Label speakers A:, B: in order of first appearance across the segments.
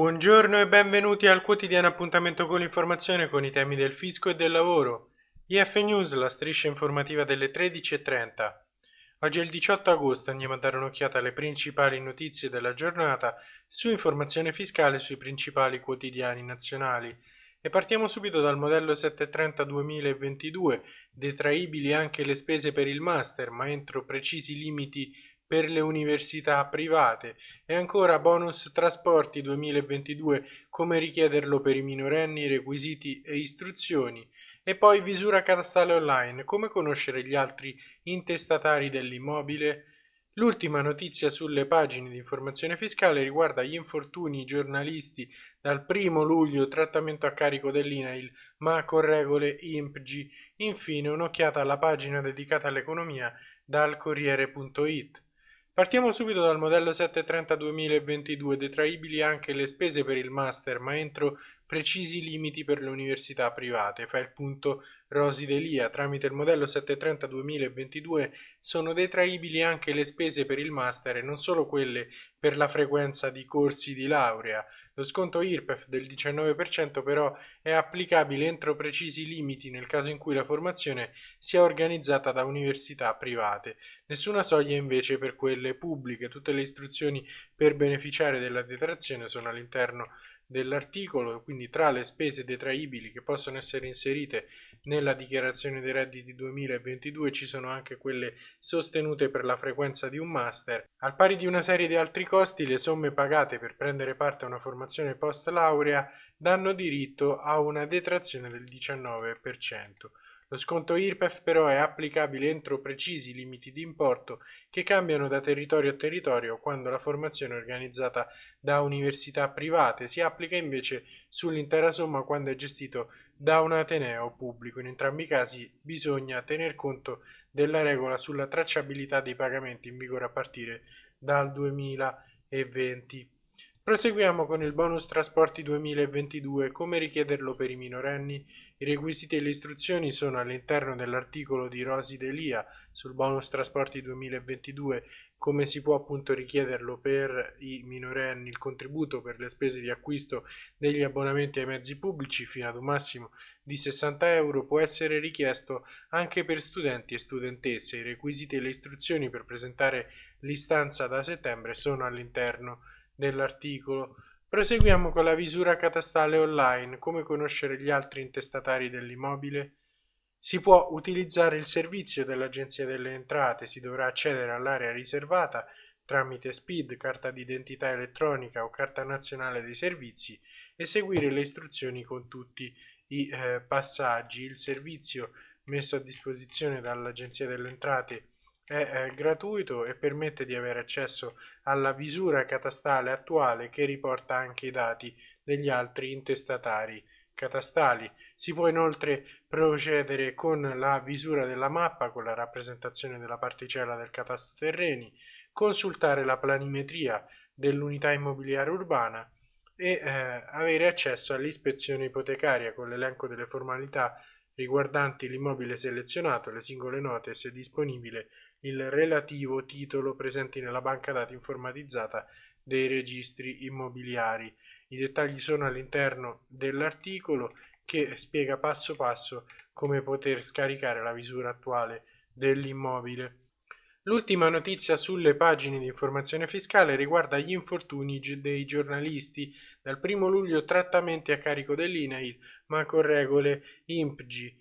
A: Buongiorno e benvenuti al quotidiano appuntamento con l'informazione con i temi del fisco e del lavoro. IF News, la striscia informativa delle 13.30. Oggi è il 18 agosto, andiamo a dare un'occhiata alle principali notizie della giornata su informazione fiscale sui principali quotidiani nazionali. E partiamo subito dal modello 730 2022, detraibili anche le spese per il master, ma entro precisi limiti per le università private e ancora bonus trasporti 2022 come richiederlo per i minorenni, requisiti e istruzioni e poi visura catastale online come conoscere gli altri intestatari dell'immobile L'ultima notizia sulle pagine di informazione fiscale riguarda gli infortuni giornalisti dal 1 luglio trattamento a carico dell'INAIL ma con regole IMPG. Infine un'occhiata alla pagina dedicata all'economia dal Corriere.it. Partiamo subito dal modello 730 2022, detraibili anche le spese per il master, ma entro precisi limiti per le università private. Fa il punto Rosi Delia. Tramite il modello 730 2022 sono detraibili anche le spese per il master e non solo quelle per la frequenza di corsi di laurea. Lo sconto IRPEF del 19% però è applicabile entro precisi limiti nel caso in cui la formazione sia organizzata da università private. Nessuna soglia invece per quelle pubbliche. Tutte le istruzioni per beneficiare della detrazione sono all'interno dell'articolo, quindi tra le spese detraibili che possono essere inserite nella dichiarazione dei redditi 2022 ci sono anche quelle sostenute per la frequenza di un master. Al pari di una serie di altri costi, le somme pagate per prendere parte a una formazione post laurea danno diritto a una detrazione del 19%. Lo sconto IRPEF però è applicabile entro precisi limiti di importo che cambiano da territorio a territorio quando la formazione è organizzata da università private, si applica invece sull'intera somma quando è gestito da un ateneo pubblico. In entrambi i casi bisogna tener conto della regola sulla tracciabilità dei pagamenti in vigore a partire dal 2020. Proseguiamo con il bonus trasporti 2022. Come richiederlo per i minorenni? I requisiti e le istruzioni sono all'interno dell'articolo di Rosi Delia sul bonus trasporti 2022. Come si può appunto richiederlo per i minorenni? Il contributo per le spese di acquisto degli abbonamenti ai mezzi pubblici fino ad un massimo di 60 euro può essere richiesto anche per studenti e studentesse. I requisiti e le istruzioni per presentare l'istanza da settembre sono all'interno dell'articolo. Proseguiamo con la visura catastale online. Come conoscere gli altri intestatari dell'immobile? Si può utilizzare il servizio dell'Agenzia delle Entrate, si dovrà accedere all'area riservata tramite SPID, carta d'identità elettronica o carta nazionale dei servizi e seguire le istruzioni con tutti i eh, passaggi. Il servizio messo a disposizione dall'Agenzia delle Entrate è gratuito e permette di avere accesso alla visura catastale attuale che riporta anche i dati degli altri intestatari catastali. Si può inoltre procedere con la visura della mappa con la rappresentazione della particella del catasto terreni, consultare la planimetria dell'unità immobiliare urbana e eh, avere accesso all'ispezione ipotecaria con l'elenco delle formalità riguardanti l'immobile selezionato, le singole note e se disponibile il relativo titolo presenti nella banca dati informatizzata dei registri immobiliari. I dettagli sono all'interno dell'articolo che spiega passo passo come poter scaricare la visura attuale dell'immobile. L'ultima notizia sulle pagine di informazione fiscale riguarda gli infortuni dei giornalisti. Dal 1 luglio trattamenti a carico dell'INAIL ma con regole IMPG.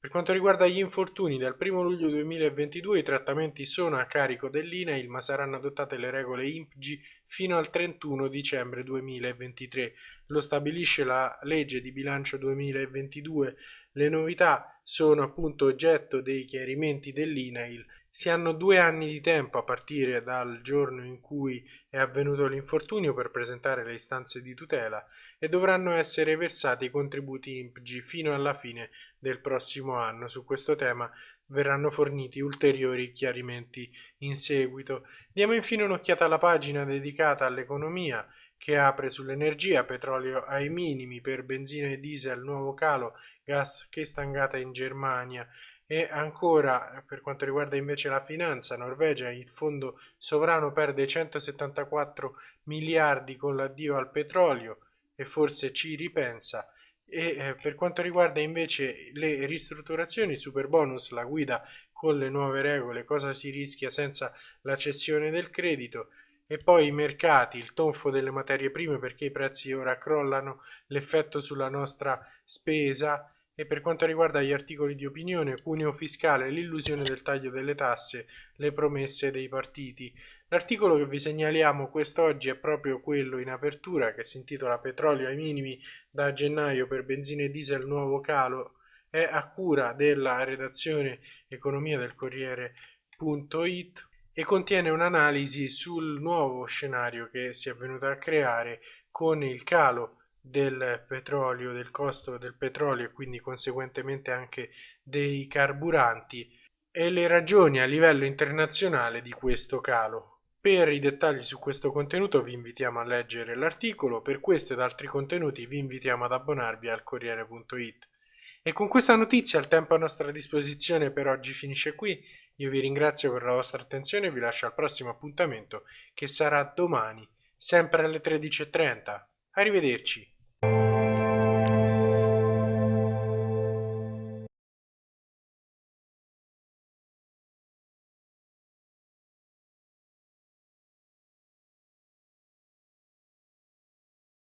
A: Per quanto riguarda gli infortuni, dal 1 luglio 2022 i trattamenti sono a carico dell'INAIL ma saranno adottate le regole IMPG fino al 31 dicembre 2023. Lo stabilisce la legge di bilancio 2022. Le novità sono appunto oggetto dei chiarimenti dell'INAIL si hanno due anni di tempo a partire dal giorno in cui è avvenuto l'infortunio per presentare le istanze di tutela e dovranno essere versati i contributi IMPG fino alla fine del prossimo anno. Su questo tema verranno forniti ulteriori chiarimenti in seguito. Diamo infine un'occhiata alla pagina dedicata all'economia che apre sull'energia, petrolio ai minimi per benzina e diesel, nuovo calo, gas che stangata in Germania E ancora, per quanto riguarda invece la finanza, Norvegia, il fondo sovrano perde 174 miliardi con l'addio al petrolio e forse ci ripensa. E eh, per quanto riguarda invece le ristrutturazioni, super bonus, la guida con le nuove regole, cosa si rischia senza la cessione del credito, e poi i mercati, il tonfo delle materie prime perché i prezzi ora crollano, l'effetto sulla nostra spesa e per quanto riguarda gli articoli di opinione, cuneo fiscale, l'illusione del taglio delle tasse, le promesse dei partiti. L'articolo che vi segnaliamo quest'oggi è proprio quello in apertura che si intitola Petrolio ai minimi da gennaio per benzina e diesel nuovo calo. È a cura della redazione economia del Corriere.it e contiene un'analisi sul nuovo scenario che si è venuto a creare con il calo del petrolio, del costo del petrolio e quindi conseguentemente anche dei carburanti e le ragioni a livello internazionale di questo calo. Per i dettagli su questo contenuto vi invitiamo a leggere l'articolo, per questo ed altri contenuti vi invitiamo ad abbonarvi al Corriere.it. E con questa notizia il tempo a nostra disposizione per oggi finisce qui, io vi ringrazio per la vostra attenzione e vi lascio al prossimo appuntamento che sarà domani, sempre alle 13.30. Arrivederci.